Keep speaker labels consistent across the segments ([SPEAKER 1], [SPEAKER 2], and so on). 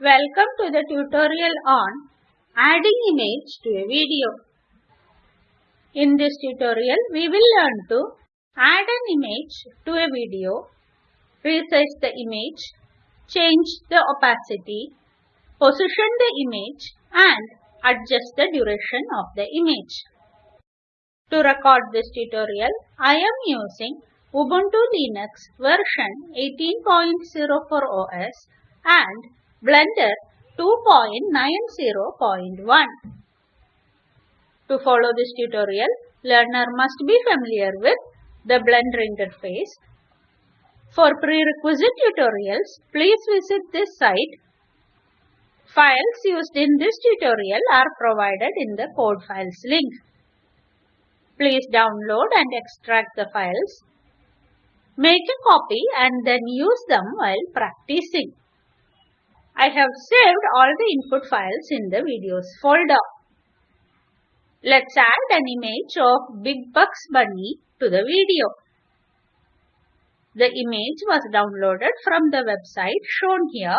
[SPEAKER 1] Welcome to the tutorial on adding image to a video. In this tutorial, we will learn to add an image to a video, resize the image, change the opacity, position the image and adjust the duration of the image. To record this tutorial, I am using Ubuntu Linux version 18.04 OS and Blender 2.90.1. To follow this tutorial, learner must be familiar with the Blender interface. For prerequisite tutorials, please visit this site. Files used in this tutorial are provided in the code files link. Please download and extract the files. Make a copy and then use them while practicing. I have saved all the input files in the videos folder. Let's add an image of Big Bucks Bunny to the video. The image was downloaded from the website shown here.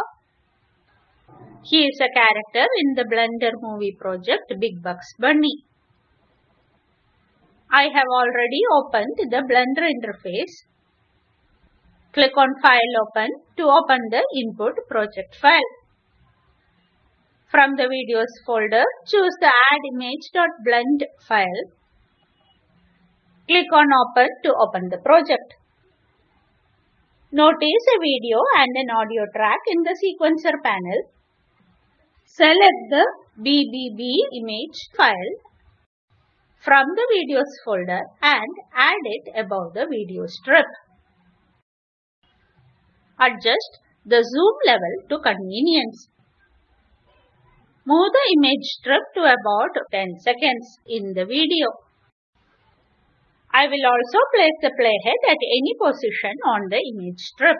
[SPEAKER 1] He is a character in the Blender movie project Big Bucks Bunny. I have already opened the Blender interface. Click on File Open to open the input project file. From the Videos folder, choose the Add Image.blend file. Click on Open to open the project. Notice a video and an audio track in the sequencer panel. Select the BBB image file from the Videos folder and add it above the video strip. Adjust the zoom level to convenience. Move the image strip to about 10 seconds in the video. I will also place the playhead at any position on the image strip.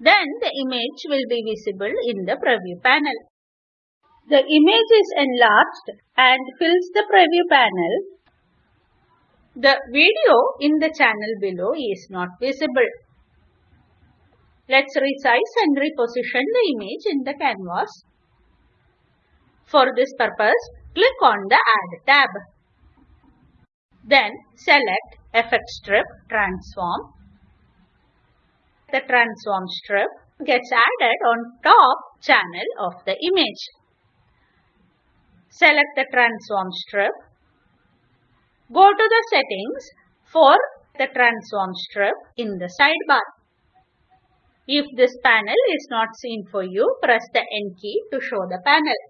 [SPEAKER 1] Then the image will be visible in the preview panel. The image is enlarged and fills the preview panel. The video in the channel below is not visible. Let's resize and reposition the image in the canvas. For this purpose, click on the Add tab. Then select Effect Strip Transform. The transform strip gets added on top channel of the image. Select the transform strip. Go to the settings for the transform strip in the sidebar. If this panel is not seen for you, press the N key to show the panel.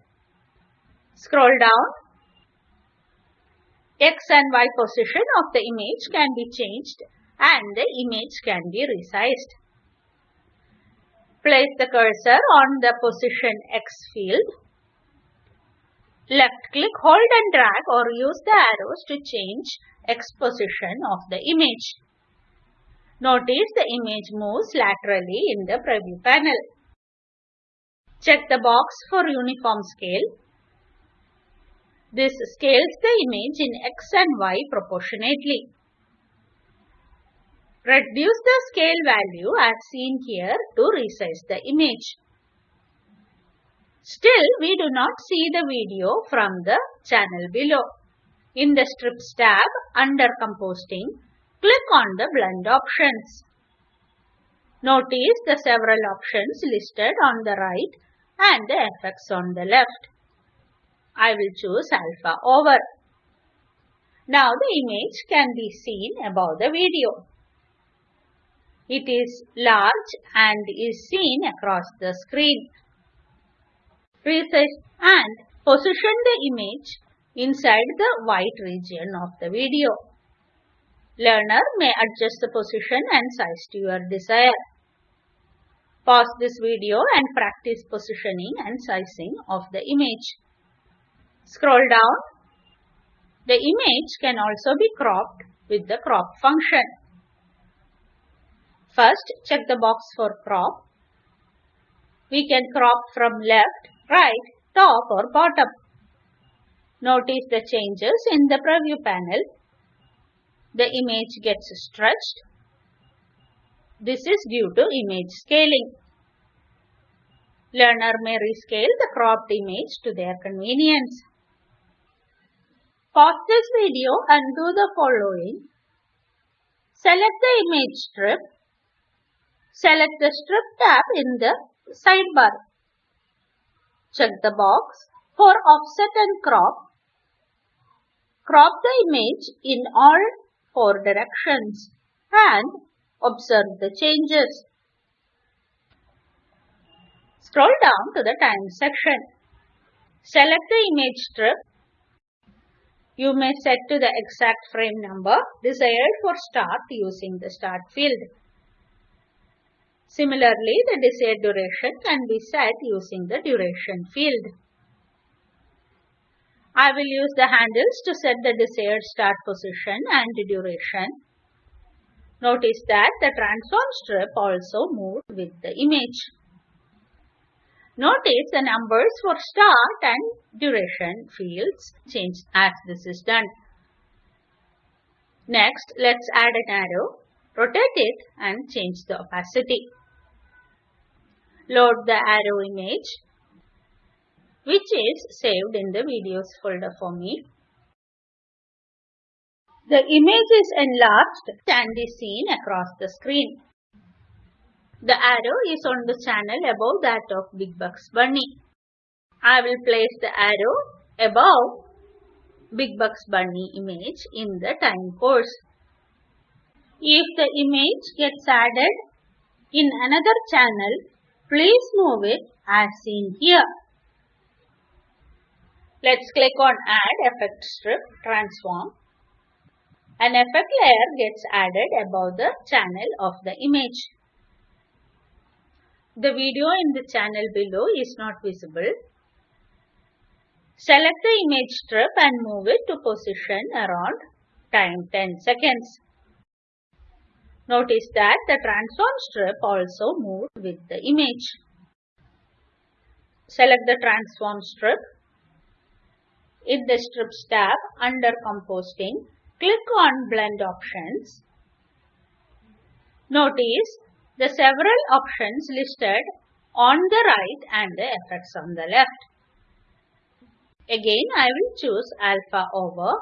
[SPEAKER 1] Scroll down. X and Y position of the image can be changed and the image can be resized. Place the cursor on the position X field. Left click, hold and drag or use the arrows to change X position of the image. Notice the image moves laterally in the preview panel. Check the box for uniform scale. This scales the image in X and Y proportionately. Reduce the scale value as seen here to resize the image. Still, we do not see the video from the channel below. In the Strips tab under Compositing, click on the Blend options. Notice the several options listed on the right and the effects on the left. I will choose alpha over. Now the image can be seen above the video. It is large and is seen across the screen. Resize and position the image inside the white region of the video. Learner may adjust the position and size to your desire. Pause this video and practice positioning and sizing of the image. Scroll down. The image can also be cropped with the crop function. First, check the box for crop. We can crop from left, right, top or bottom. Notice the changes in the preview panel. The image gets stretched. This is due to image scaling. Learner may rescale the cropped image to their convenience. Pause this video and do the following. Select the image strip. Select the strip tab in the sidebar. Check the box for offset and crop. Crop the image in all four directions and observe the changes. Scroll down to the time section. Select the image strip. You may set to the exact frame number desired for start using the start field. Similarly, the desired duration can be set using the duration field. I will use the handles to set the desired start position and duration. Notice that the transform strip also moved with the image. Notice the numbers for start and duration fields change as this is done. Next, let's add an arrow, rotate it and change the opacity. Load the arrow image which is saved in the videos folder for me. The image is enlarged and is seen across the screen. The arrow is on the channel above that of Big Bucks Bunny. I will place the arrow above Big Bucks Bunny image in the time course. If the image gets added in another channel, please move it as seen here. Let's click on Add Effect Strip Transform. An effect layer gets added above the channel of the image. The video in the channel below is not visible. Select the image strip and move it to position around time 10 seconds. Notice that the transform strip also moved with the image. Select the transform strip. In the strips tab under compositing, click on blend options. Notice the several options listed on the right and the effects on the left. Again, I will choose alpha over.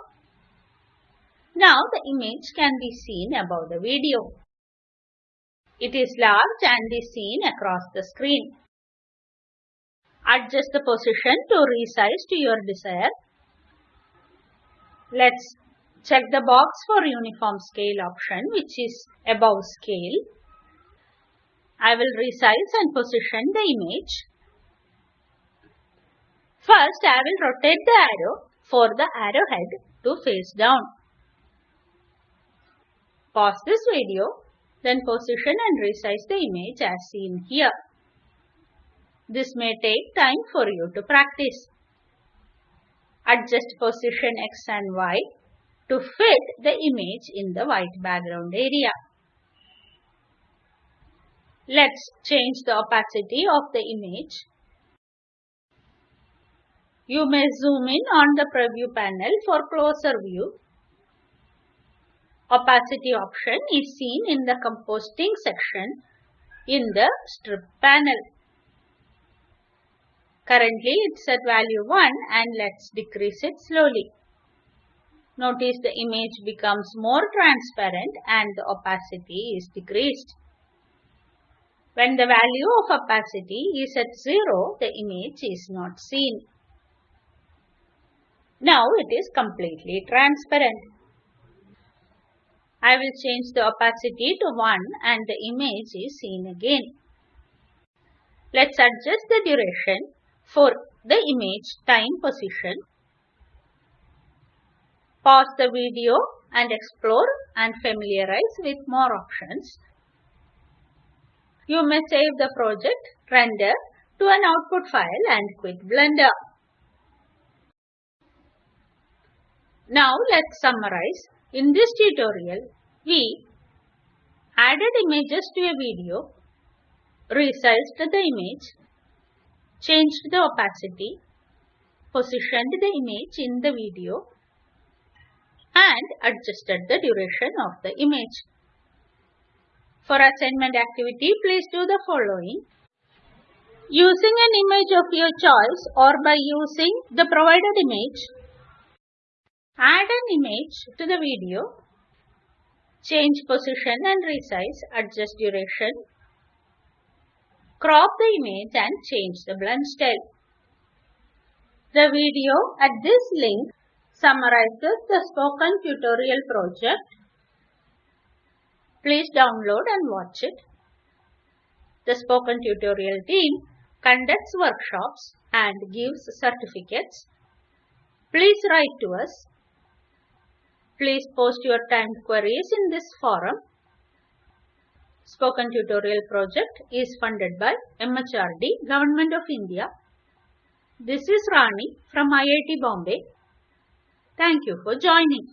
[SPEAKER 1] Now the image can be seen above the video. It is large and is seen across the screen. Adjust the position to resize to your desire. Let's check the box for uniform scale option which is above scale. I will resize and position the image. First, I will rotate the arrow for the arrowhead to face down. Pause this video, then position and resize the image as seen here. This may take time for you to practice. Adjust position X and Y to fit the image in the white background area. Let's change the opacity of the image. You may zoom in on the preview panel for closer view. Opacity option is seen in the compositing section in the strip panel. Currently it's at value 1 and let's decrease it slowly. Notice the image becomes more transparent and the opacity is decreased. When the value of opacity is at 0, the image is not seen. Now it is completely transparent. I will change the opacity to 1 and the image is seen again. Let's adjust the duration for the image time position. Pause the video and explore and familiarize with more options. You may save the project, render to an output file and quit Blender. Now let's summarize. In this tutorial, we added images to a video, resized the image, changed the opacity, positioned the image in the video, and adjusted the duration of the image. For assignment activity, please do the following. using an image of your choice or by using the provided image. Add an image to the video. Change position and resize, adjust duration. Crop the image and change the blend style. The video at this link summarizes the spoken tutorial project. Please download and watch it. The spoken tutorial team conducts workshops and gives certificates. Please write to us. Please post your timed queries in this forum. Spoken Tutorial project is funded by MHRD, Government of India. This is Rani from IIT Bombay. Thank you for joining.